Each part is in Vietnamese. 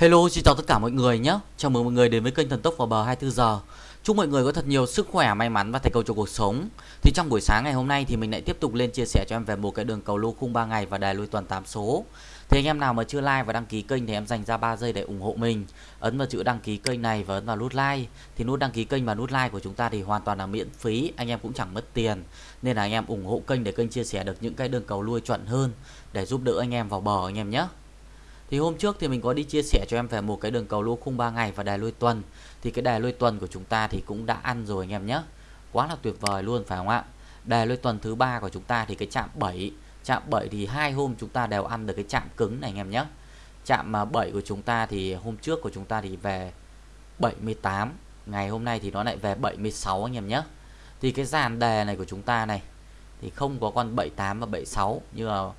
Hello, xin chào tất cả mọi người nhé. Chào mừng mọi người đến với kênh Thần Tốc vào bờ 24 giờ. Chúc mọi người có thật nhiều sức khỏe, may mắn và thành công trong cuộc sống. Thì trong buổi sáng ngày hôm nay thì mình lại tiếp tục lên chia sẻ cho em về một cái đường cầu lô khung 3 ngày và đài lui tuần 8 số. Thì anh em nào mà chưa like và đăng ký kênh thì em dành ra 3 giây để ủng hộ mình. Ấn vào chữ đăng ký kênh này và ấn vào nút like. Thì nút đăng ký kênh và nút like của chúng ta thì hoàn toàn là miễn phí, anh em cũng chẳng mất tiền. Nên là anh em ủng hộ kênh để kênh chia sẻ được những cái đường cầu lui chuẩn hơn để giúp đỡ anh em vào bờ anh em nhé. Thì hôm trước thì mình có đi chia sẻ cho em về một cái đường cầu lô khung 3 ngày và đài lui tuần. Thì cái đài lui tuần của chúng ta thì cũng đã ăn rồi anh em nhé. Quá là tuyệt vời luôn phải không ạ? Đài lui tuần thứ ba của chúng ta thì cái chạm 7, chạm 7 thì hai hôm chúng ta đều ăn được cái chạm cứng này anh em nhé. Chạm à, 7 của chúng ta thì hôm trước của chúng ta thì về 78, ngày hôm nay thì nó lại về 76 anh em nhé. Thì cái dàn đề này của chúng ta này thì không có con 78 và 76 như là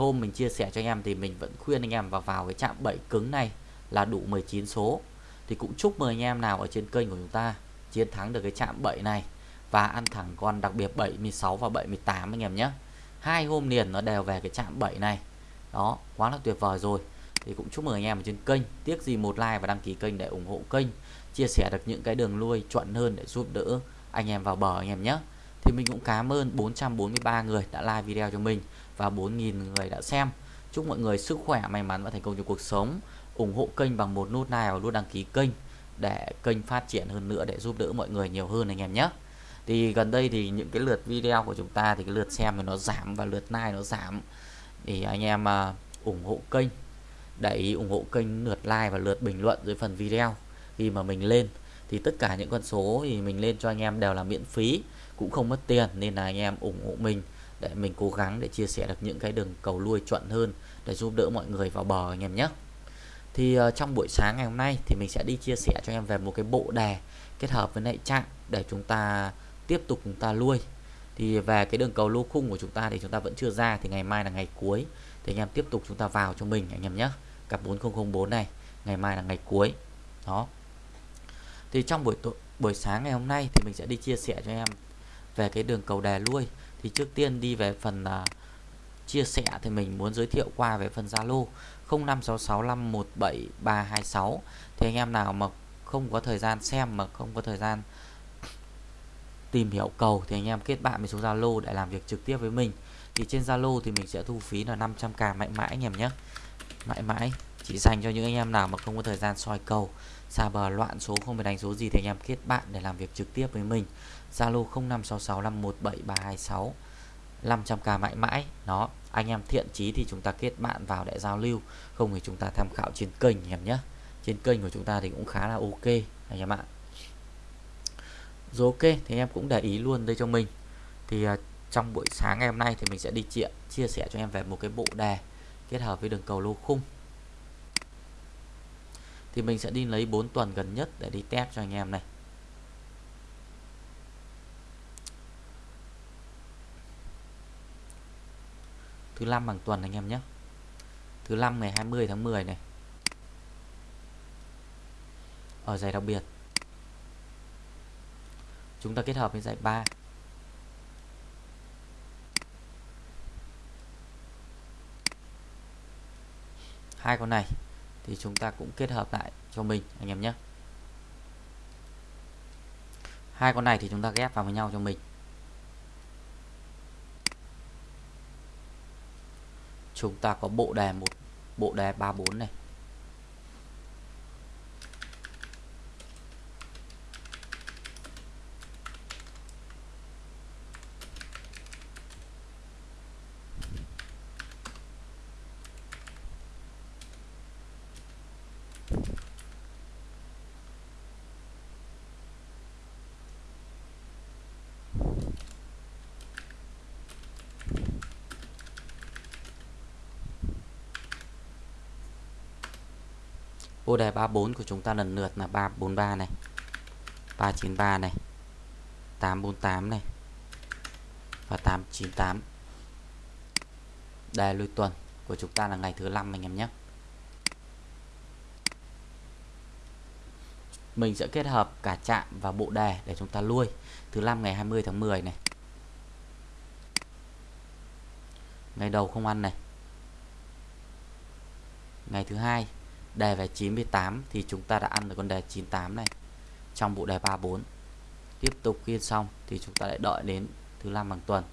hôm mình chia sẻ cho anh em thì mình vẫn khuyên anh em vào vào cái chạm 7 cứng này là đủ 19 số. Thì cũng chúc mừng anh em nào ở trên kênh của chúng ta chiến thắng được cái chạm 7 này và ăn thẳng con đặc biệt 76 và 78 anh em nhé. Hai hôm liền nó đều về cái chạm 7 này. Đó, quá là tuyệt vời rồi. Thì cũng chúc mừng anh em ở trên kênh. Tiếc gì một like và đăng ký kênh để ủng hộ kênh, chia sẻ được những cái đường lui chuẩn hơn để giúp đỡ anh em vào bờ anh em nhé thì mình cũng cảm ơn 443 người đã like video cho mình và 4.000 người đã xem. Chúc mọi người sức khỏe may mắn và thành công trong cuộc sống. Ủng hộ kênh bằng một nút like và nút đăng ký kênh để kênh phát triển hơn nữa để giúp đỡ mọi người nhiều hơn anh em nhé. Thì gần đây thì những cái lượt video của chúng ta thì cái lượt xem thì nó giảm và lượt like nó giảm. Thì anh em uh, ủng hộ kênh để ý ủng hộ kênh lượt like và lượt bình luận dưới phần video khi mà mình lên thì tất cả những con số thì mình lên cho anh em đều là miễn phí cũng không mất tiền nên là anh em ủng hộ mình để mình cố gắng để chia sẻ được những cái đường cầu lui chuẩn hơn để giúp đỡ mọi người vào bờ anh em nhé. Thì uh, trong buổi sáng ngày hôm nay thì mình sẽ đi chia sẻ cho em về một cái bộ đề kết hợp với lại trạng để chúng ta tiếp tục chúng ta lui. Thì về cái đường cầu lô khung của chúng ta thì chúng ta vẫn chưa ra thì ngày mai là ngày cuối. Thì anh em tiếp tục chúng ta vào cho mình anh em nhé. Cặp 4004 này ngày mai là ngày cuối. Đó thì trong buổi buổi sáng ngày hôm nay thì mình sẽ đi chia sẻ cho em về cái đường cầu đè lui. Thì trước tiên đi về phần uh, chia sẻ thì mình muốn giới thiệu qua về phần Zalo 0566517326 thì anh em nào mà không có thời gian xem mà không có thời gian tìm hiểu cầu thì anh em kết bạn với số Zalo để làm việc trực tiếp với mình. Thì trên Zalo thì mình sẽ thu phí là 500k mãi mãi anh em nhé. Mãi mãi chỉ dành cho những anh em nào mà không có thời gian soi cầu xa bờ loạn số không phải đánh số gì thì anh em kết bạn để làm việc trực tiếp với mình. Zalo 0566517326 500k mãi mãi. Đó anh em thiện chí thì chúng ta kết bạn vào để giao lưu. Không thì chúng ta tham khảo trên kênh em nhé. Trên kênh của chúng ta thì cũng khá là ok anh em ạ. Rồi ok thì em cũng để ý luôn đây cho mình. Thì à, trong buổi sáng ngày hôm nay thì mình sẽ đi chia, chia sẻ cho em về một cái bộ đề kết hợp với đường cầu lô khung thì mình sẽ đi lấy 4 tuần gần nhất để đi test cho anh em này. Thứ năm bằng tuần anh em nhé. Thứ năm ngày 20 tháng 10 này. Ở giải đặc biệt. Chúng ta kết hợp với giải 3 hai con này thì chúng ta cũng kết hợp lại cho mình, anh em nhé. Hai con này thì chúng ta ghép vào với nhau cho mình. Chúng ta có bộ đề một, bộ đề 34 này. Ô đề 34 của chúng ta lần lượt là 343 này 393 này 848 này và 898 Đề lui tuần của chúng ta là ngày thứ năm anh em nhé. Mình sẽ kết hợp cả chạm và bộ đề để chúng ta lui. Thứ năm ngày 20 tháng 10 này. Ngày đầu không ăn này. Ngày thứ hai đề về 98 thì chúng ta đã ăn được con đề 98 này. Trong bộ đề 34 tiếp tục ghi xong thì chúng ta lại đợi đến thứ năm bằng tuần.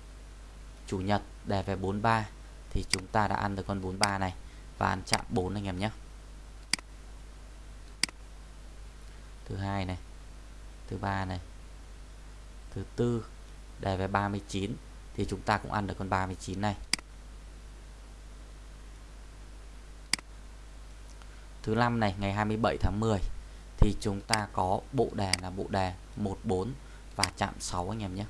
Chủ nhật, đề về 43 thì chúng ta đã ăn được con 43 này và ăn chạm 4 anh em nhé. Thứ hai này, thứ ba này, thứ tư, đề về 39 thì chúng ta cũng ăn được con 39 này. Thứ năm này ngày 27 tháng 10 thì chúng ta có bộ đề là bộ đề 14 và chạm 6 anh em nhé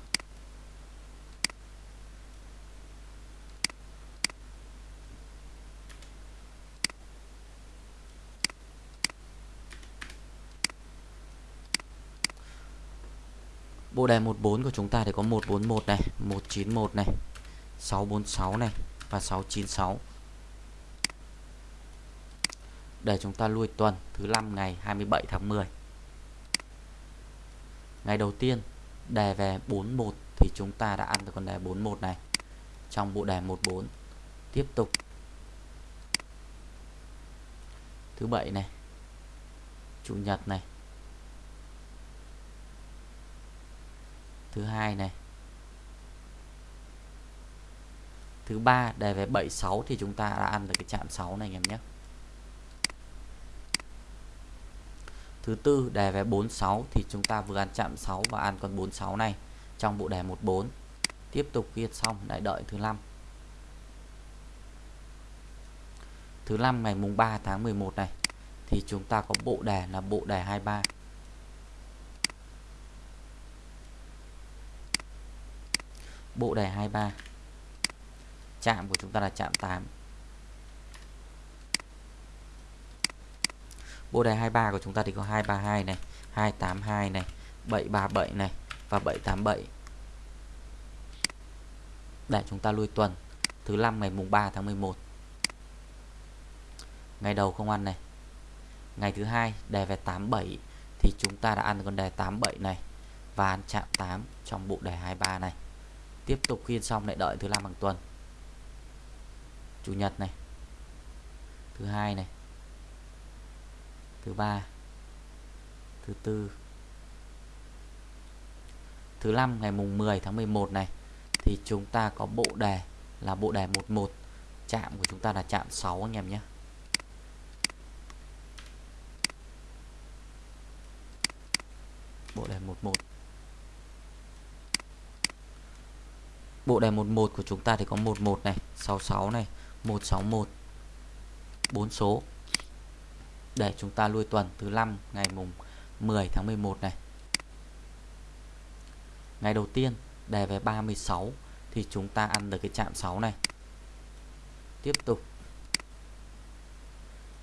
Bộ đề 14 của chúng ta thì có 141 này, 191 này, 646 này và 696. Để chúng ta lui tuần thứ năm ngày 27 tháng 10. Ngày đầu tiên đề về 41 thì chúng ta đã ăn được con đề 41 này trong bộ đề 14. Tiếp tục thứ bảy này, chủ nhật này, thứ hai này thứ ba đề về 76 thì chúng ta đã ăn được cái chạm 6 này anh em nhé thứ tư, đề về 46 thì chúng ta vừa ăn chạm 6 và ăn con 46 này trong bộ đề 14 tiếp tục viết xong, lại đợi thứ năm. Thứ năm ngày mùng 3 tháng 11 này, thì chúng ta có bộ đề là bộ đề 23 bộ đề 23 chạm của chúng ta là chạm 8 bộ đề 23 của chúng ta thì có 232 này 282 này 737 này và 787 để chúng ta lui tuần, thứ năm ngày mùng 3 tháng 11 ngày đầu không ăn này. Ngày thứ hai đề về 87 thì chúng ta đã ăn con đề 87 này và ăn chạm 8 trong bộ đề 23 này. Tiếp tục khiên xong lại đợi thứ năm bằng tuần. Chủ nhật này. Thứ hai này thứ ba. Thứ tư. Thứ năm ngày mùng 10 tháng 11 này thì chúng ta có bộ đề là bộ đề 11 chạm của chúng ta là chạm 6 anh em nhé. Bộ đề 11 Bộ đề 11 của chúng ta thì có 11 này, 66 này, 161 4 số. Để chúng ta lui tuần thứ năm, ngày mùng 10 tháng 11 này. Ngày đầu tiên, đề về 36 thì chúng ta ăn được cái chạm 6 này. Tiếp tục.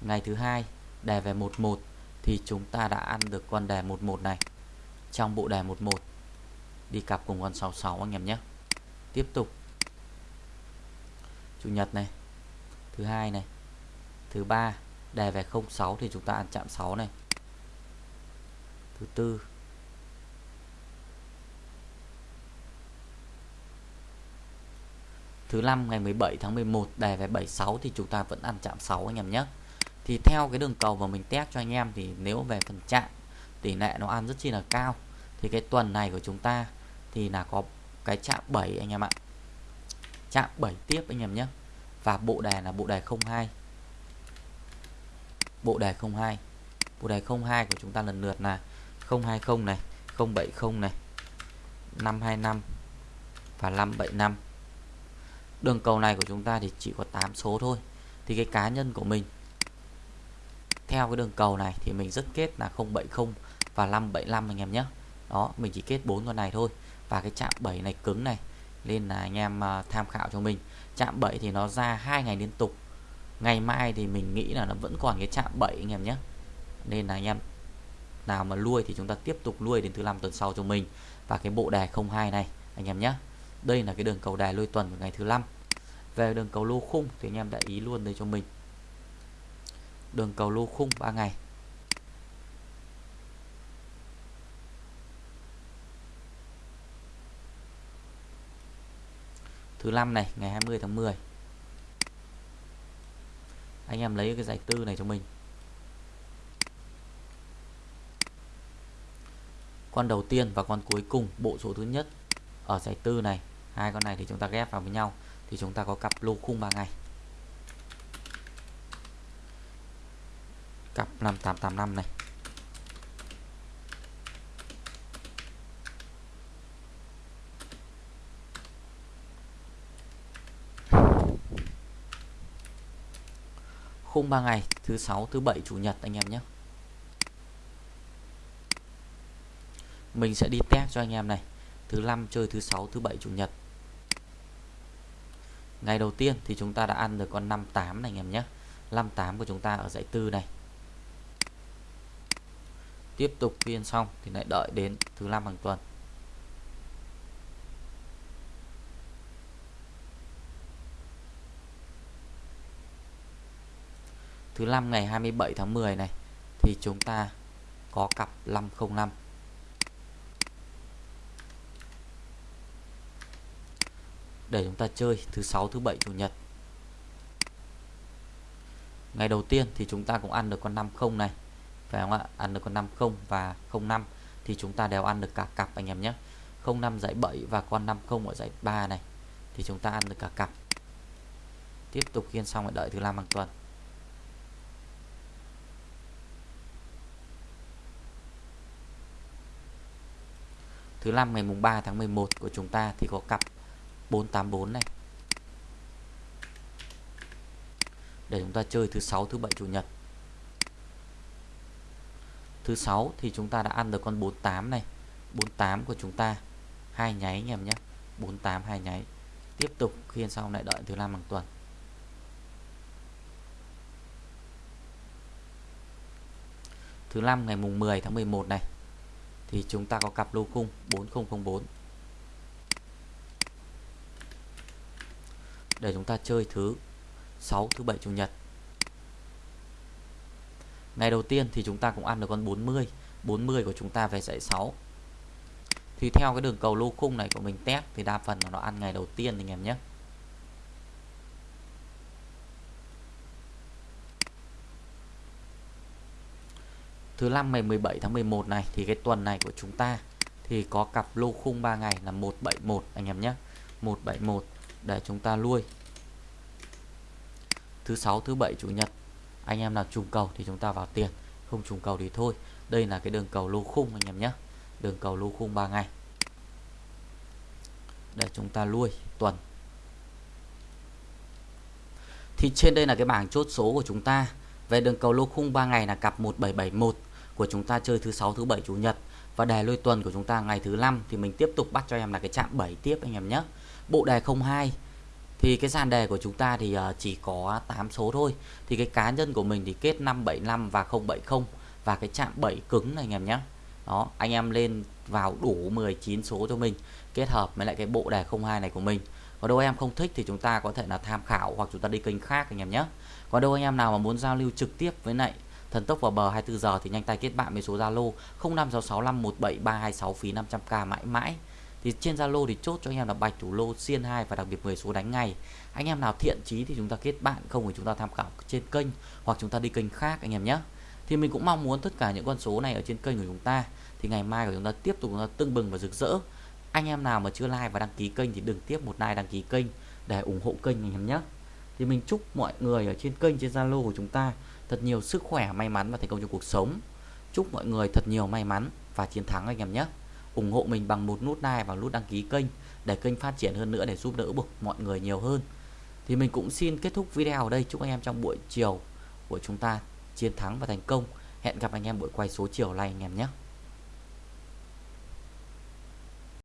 Ngày thứ hai, đề về 11 thì chúng ta đã ăn được con đề 11 này trong bộ đề 11 đi cặp cùng con 66 anh em nhé tiếp tục chủ nhật này, thứ hai này, thứ ba đề về 06 thì chúng ta ăn chạm 6 này. Thứ tư. Thứ năm, ngày 17 tháng 11 đề về 76 thì chúng ta vẫn ăn chạm 6 anh em nhé. Thì theo cái đường cầu mà mình test cho anh em thì nếu về phần chạm, tỷ lệ nó ăn rất chi là cao. Thì cái tuần này của chúng ta thì là có cái chạm 7 anh em ạ. Chạm 7 tiếp anh em nhé. Và bộ đề là bộ đề 02 bộ đề 02 bộ đề 02 của chúng ta lần lượt là 020 này 070 này 525 và 575 đường cầu này của chúng ta thì chỉ có 8 số thôi. Thì cái cá nhân của mình, theo cái đường cầu này thì mình rất kết là 070 và 575 anh em nhé. Đó, mình chỉ kết bốn con này thôi. Và cái chạm 7 này cứng này, nên là anh em à, tham khảo cho mình. Chạm 7 thì nó ra hai ngày liên tục ngày mai thì mình nghĩ là nó vẫn còn cái chạm 7 anh em nhé. Nên là anh em, nào mà nuôi thì chúng ta tiếp tục nuôi đến thứ năm tuần sau cho mình. Và cái bộ đề 02 này, anh em nhé. Đây là cái đường cầu đài nuôi tuần của ngày thứ năm. Về đường cầu lô khung thì anh em đã ý luôn đây cho mình. Đường cầu lô khung 3 ngày. Thứ năm này, ngày 20 tháng 10 anh em lấy cái giải tư này cho mình. Con đầu tiên và con cuối cùng, bộ số thứ nhất ở giải tư này. Hai con này thì chúng ta ghép vào với nhau, thì chúng ta có cặp lô khung 3 ngày. Cặp 5885 này. Khung 3 ngày, thứ sáu, thứ bảy, chủ nhật anh em nhé. Mình sẽ đi test cho anh em này. Thứ năm chơi, thứ sáu, thứ bảy, chủ nhật. Ngày đầu tiên thì chúng ta đã ăn được con 58 này anh em nhé. 58 của chúng ta ở dãy tư này. Tiếp tục phiên xong thì lại đợi đến thứ năm hàng tuần. Thứ năm ngày 27 tháng 10 này, thì chúng ta có cặp 505 để chúng ta chơi thứ sáu, thứ bảy, chủ nhật. Ngày đầu tiên thì chúng ta cũng ăn được con 50 này, phải không ạ? Ăn được con 50 và 05 thì chúng ta đều ăn được cả cặp anh em nhé. 05 giải 7 và con 50 ở giải 3 này, thì chúng ta ăn được cả cặp. Tiếp tục khiên xong lại đợi thứ năm hàng tuần. Thứ năm, ngày mùng 3 tháng 11 của chúng ta thì có cặp 484 này. Để chúng ta chơi thứ sáu, thứ bảy, chủ nhật. Thứ sáu thì chúng ta đã ăn được con 48 này. 48 của chúng ta, hai nháy anh em nhé. 48 hai nháy. Tiếp tục khiên xong lại đợi thứ năm hàng tuần. Thứ năm, ngày mùng 10 tháng 11 này thì chúng ta có cặp lô khung 4004 để chúng ta chơi thứ 6 thứ bảy, chủ nhật. Ngày đầu tiên thì chúng ta cũng ăn được con 40 40 của chúng ta về dãy 6 thì theo cái đường cầu lô khung này của mình test thì đa phần là nó ăn ngày đầu tiên anh em nhé. Thứ năm ngày 17 tháng 11 này, thì cái tuần này của chúng ta thì có cặp lô khung 3 ngày là 171 anh em nhé. 171 để chúng ta nuôi thứ sáu, thứ bảy, chủ nhật, anh em nào trùng cầu thì chúng ta vào tiền, không trùng cầu thì thôi. Đây là cái đường cầu lô khung, anh em nhé. Đường cầu lô khung 3 ngày. Để chúng ta nuôi tuần. Thì trên đây là cái bảng chốt số của chúng ta về đường cầu lô khung 3 ngày là cặp 1771 của chúng ta chơi thứ sáu, thứ bảy, chủ nhật. Và đề lôi tuần của chúng ta ngày thứ năm thì mình tiếp tục bắt cho em là cái chạm 7 tiếp anh em nhé. Bộ đề 02 thì cái dàn đề của chúng ta thì ờ, chỉ có 8 số thôi. Thì cái cá nhân của mình thì kết 575 và 070 và cái chạm 7 cứng này anh em nhé. Đó, anh em lên vào đủ 19 số cho mình, kết hợp với lại cái bộ đề 02 này của mình còn đâu em không thích thì chúng ta có thể là tham khảo hoặc chúng ta đi kênh khác anh em nhé. Còn đâu anh em nào mà muốn giao lưu trực tiếp với lại thần tốc vào bờ 24 giờ thì nhanh tay kết bạn với số Zalo 0566517326 phí 500k mãi mãi. Thì trên Zalo thì chốt cho anh em là bạch thủ lô, xiên 2 và đặc biệt 10 số đánh ngày anh em nào thiện chí thì chúng ta kết bạn, không thì chúng ta tham khảo trên kênh hoặc chúng ta đi kênh khác anh em nhé. Thì mình cũng mong muốn tất cả những con số này ở trên kênh của chúng ta. Thì ngày mai của chúng ta tiếp tục chúng ta tưng bừng và rực rỡ anh em nào mà chưa like và đăng ký kênh thì đừng tiếp một like đăng ký kênh để ủng hộ kênh anh em nhé. Thì mình chúc mọi người ở trên kênh, trên Zalo của chúng ta thật nhiều sức khỏe, may mắn và thành công trong cuộc sống. Chúc mọi người thật nhiều may mắn và chiến thắng anh em nhé. Ủng hộ mình bằng một nút like và nút đăng ký kênh để kênh phát triển hơn nữa, để giúp đỡ được mọi người nhiều hơn. Thì mình cũng xin kết thúc video ở đây. Chúc anh em trong buổi chiều của chúng ta chiến thắng và thành công. Hẹn gặp anh em buổi quay số chiều này anh em nhé.